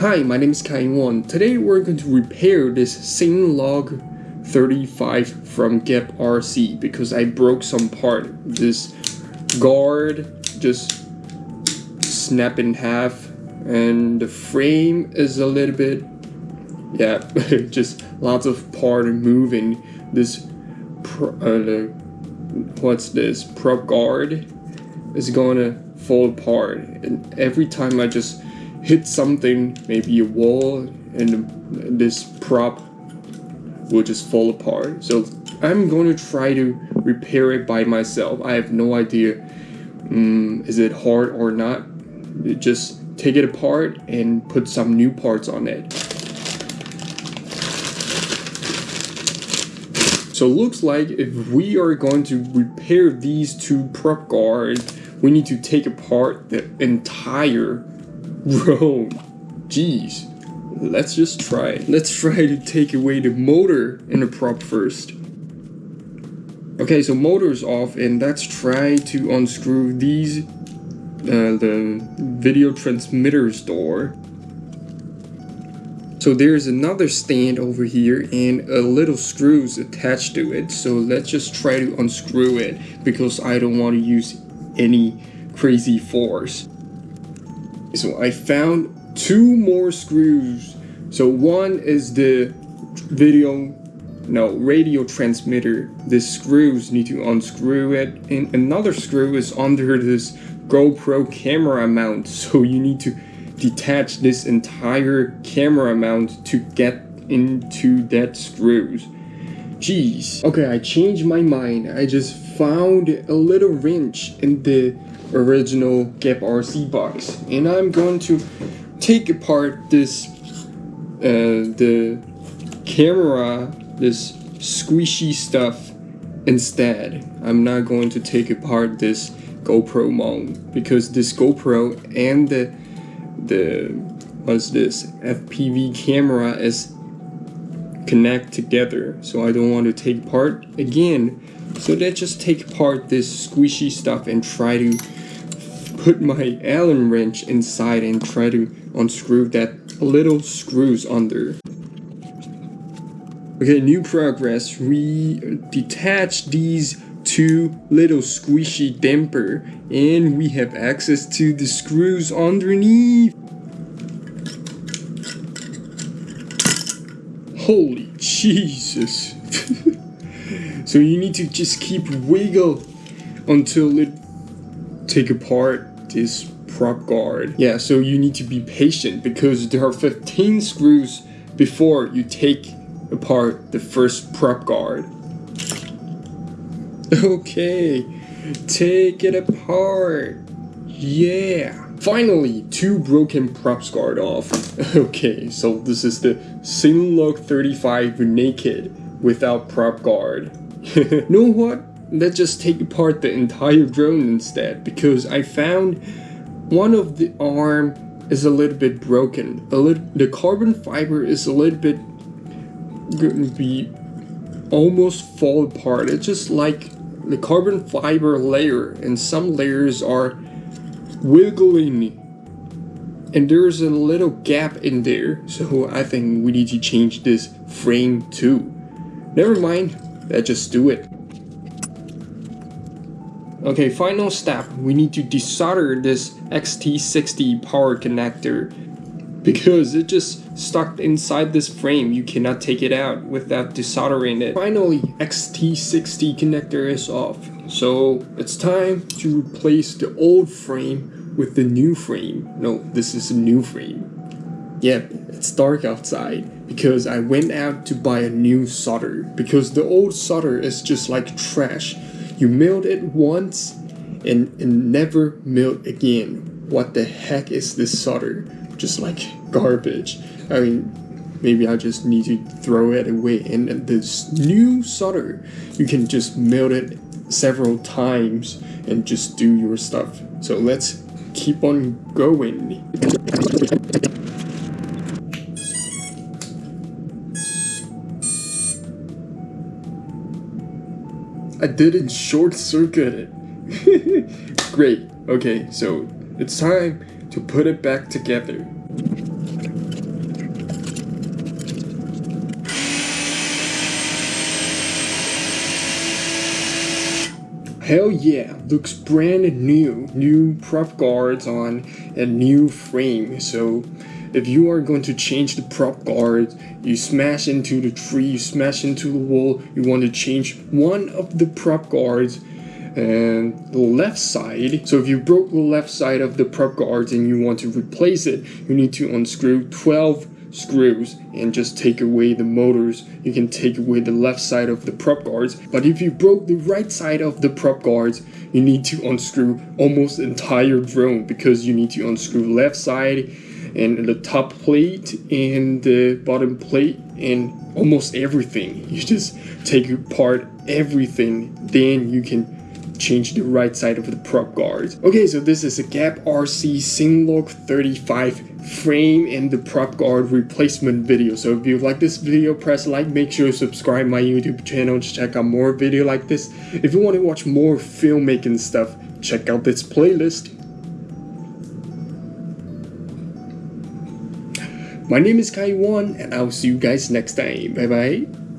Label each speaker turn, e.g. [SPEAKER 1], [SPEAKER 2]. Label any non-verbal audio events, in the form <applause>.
[SPEAKER 1] Hi, my name is Kai Today we're going to repair this CineLog 35 from GEPRC because I broke some part. This guard just snapped in half and the frame is a little bit yeah <laughs> just lots of part moving. This uh, what's this? Prop guard is gonna fall apart and every time I just hit something, maybe a wall, and this prop will just fall apart. So I'm going to try to repair it by myself. I have no idea um, is it hard or not. Just take it apart and put some new parts on it. So looks like if we are going to repair these two prop guards, we need to take apart the entire Bro, jeez. Let's just try. Let's try to take away the motor in the prop first. Okay, so motor's off and let's try to unscrew these, uh, the video transmitter's door. So there's another stand over here and a little screws attached to it. So let's just try to unscrew it because I don't want to use any crazy force. So I found two more screws. So one is the video, no, radio transmitter. The screws need to unscrew it. And another screw is under this GoPro camera mount. <laughs> So you need to detach this entire camera mount to get into that screws. Jeez. Okay, I changed my mind. I just found a little wrench in the original GEPRC box. And I'm going to take apart this uh, the camera this squishy stuff instead. I'm not going to take apart this GoPro mount because this GoPro and the the what's this FPV camera is connect together. So I don't want to take apart again. So let's just take apart this squishy stuff and try to put my Allen wrench inside and try to unscrew that little screws under. Okay, new progress. We detach these two little squishy damper and we have access to the screws underneath. Holy Jesus. <laughs> so you need to just keep wiggle until it take apart this prop guard. Yeah, so you need to be patient because there are 15 screws before you take apart the first prop guard. <laughs> Okay, take it apart. Yeah. Finally, two broken props guard off. <laughs> okay, so this is the CineLog 35 naked without prop guard. <laughs> know what? Let's just take apart the entire drone instead because I found one of the arm is a little bit broken. A little, the carbon fiber is a little bit going to be almost fall apart. It's just like the carbon fiber layer and some layers are wiggling and there's a little gap in there so I think we need to change this frame too. Never mind, let's just do it. Okay, final step, we need to desolder this XT60 power connector <laughs> because it just stuck inside this frame. You cannot take it out without desoldering it. Finally, XT60 connector is off. So it's time to replace the old frame with the new frame. No, this is a new frame. Yep, it's dark outside because I went out to buy a new solder because the old solder is just like trash. You milled it once and, and never milled again. What the heck is this solder? Just like garbage. I mean, maybe I just need to throw it away. And this new solder, you can just melt it several times and just do your stuff. So let's keep on going. I didn't short circuit it. <laughs> Great. Okay, so it's time to put it back together. Hell yeah, looks brand new. New prop guards on a new frame. So if you are going to change the prop guards, you smash into the tree, you smash into the wall, you want to change one of the prop guards and the left side. So if you broke the left side of the prop guards and you want to replace it, you need to unscrew 12 screws and just take away the motors. You can take away the left side of the prop guards. But if you broke the right side of the prop guards you need to unscrew almost entire drone because you need to unscrew left side and the top plate and the bottom plate and almost everything. <laughs> You just take apart everything. Then you can change the right side of the prop guards. Okay, so this is a Gap RC CineLog 35 frame and the prop guard replacement video. So if you like this video, press like, make sure to subscribe my YouTube channel to check out more video like this. If you want to watch more filmmaking stuff, check out this playlist. My name is Kai1 and I'll see you guys next time. Bye bye.